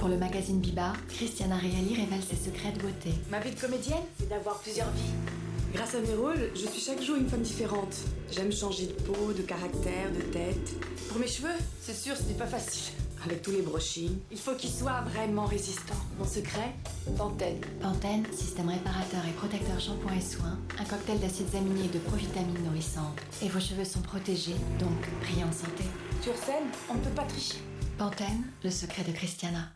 Pour le magazine Biba, Christiana Reali révèle ses secrets de beauté. Ma vie de comédienne, c'est d'avoir plusieurs vies. Grâce à mes rôles, je suis chaque jour une femme différente. J'aime changer de peau, de caractère, de tête. Pour mes cheveux, c'est sûr, ce n'est pas facile. Avec tous les brushings. Il faut qu'ils soient vraiment résistants. Mon secret, Pantene. Pantene, système réparateur et protecteur shampoing et soins, un cocktail d'acides aminés et de provitamines nourrissantes. Et vos cheveux sont protégés, donc brillants en santé. Sur scène, on ne peut pas tricher. Pantene, le secret de Christiana.